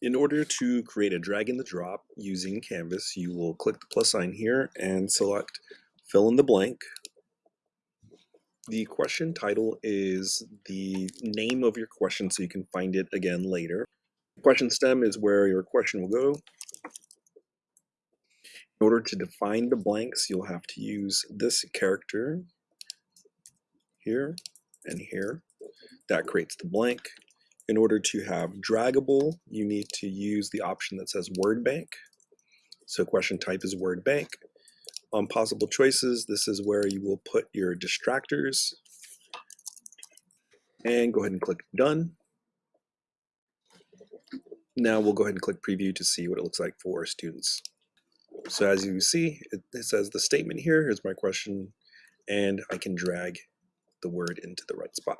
In order to create a drag and the drop using Canvas, you will click the plus sign here and select fill in the blank. The question title is the name of your question so you can find it again later. Question stem is where your question will go. In order to define the blanks, you'll have to use this character here and here. That creates the blank. In order to have draggable, you need to use the option that says word bank. So question type is word bank. On possible choices, this is where you will put your distractors. And go ahead and click done. Now we'll go ahead and click preview to see what it looks like for students. So as you see, it, it says the statement here, here's my question, and I can drag the word into the right spot.